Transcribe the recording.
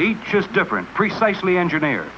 Each is different, precisely engineered.